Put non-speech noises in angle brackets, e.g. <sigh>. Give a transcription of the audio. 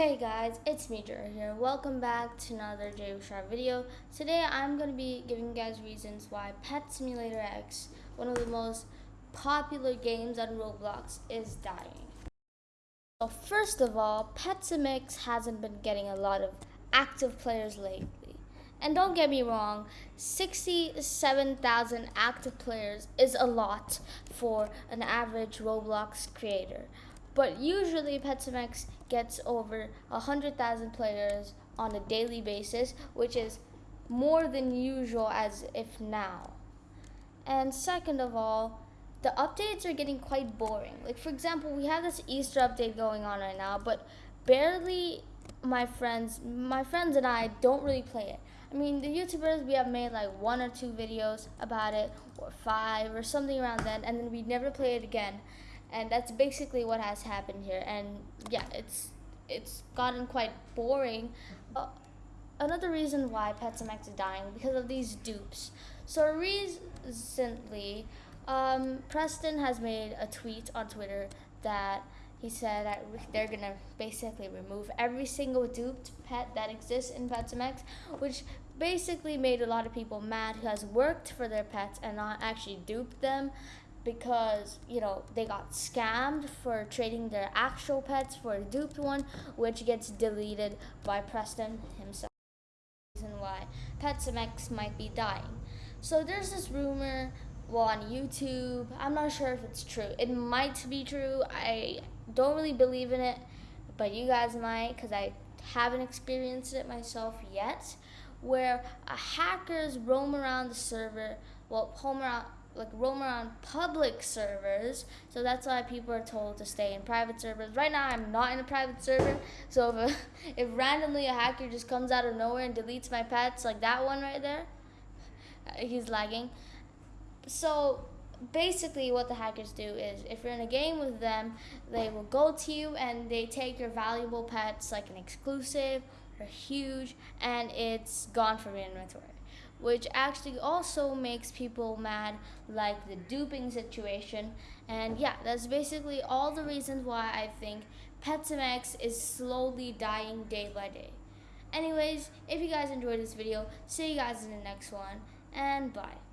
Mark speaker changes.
Speaker 1: Hey guys, it's me Jared here. Welcome back to another J Sharp video. Today I'm going to be giving you guys reasons why Pet Simulator X, one of the most popular games on Roblox, is dying. So first of all, Pet Sim X hasn't been getting a lot of active players lately. And don't get me wrong, 67,000 active players is a lot for an average Roblox creator. But usually Pet Sim X gets over 100,000 players on a daily basis, which is more than usual as if now. And second of all, the updates are getting quite boring. Like for example, we have this Easter update going on right now, but barely my friends, my friends and I don't really play it. I mean, the YouTubers we have made like one or two videos about it, or five, or something around then, and then we never play it again and that's basically what has happened here. And yeah it's it's gotten quite boring. Uh, another reason why X is dying because of these dupes. So recently um, Preston has made a tweet on Twitter that he said that they're gonna basically remove every single duped pet that exists in X, which basically made a lot of people mad who has worked for their pets and not actually duped them because you know they got scammed for trading their actual pets for a duped one, which gets deleted by Preston himself. Reason why PetSimX might be dying. So there's this rumor well on YouTube. I'm not sure if it's true. It might be true. I don't really believe in it, but you guys might because I haven't experienced it myself yet. Where hackers roam around the server, well, roam around like roam around public servers. So that's why people are told to stay in private servers. Right now, I'm not in a private server. <laughs> So if, a, <laughs> if randomly a hacker just comes out of nowhere and deletes my pets, like that one right there, <laughs> he's lagging. So basically what the hackers do is if you're in a game with them, they will go to you and they take your valuable pets like an exclusive or huge and it's gone from your inventory which actually also makes people mad, like the duping situation. And yeah, that's basically all the reasons why I think PetSimX is slowly dying day by day. Anyways, if you guys enjoyed this video, see you guys in the next one, and bye.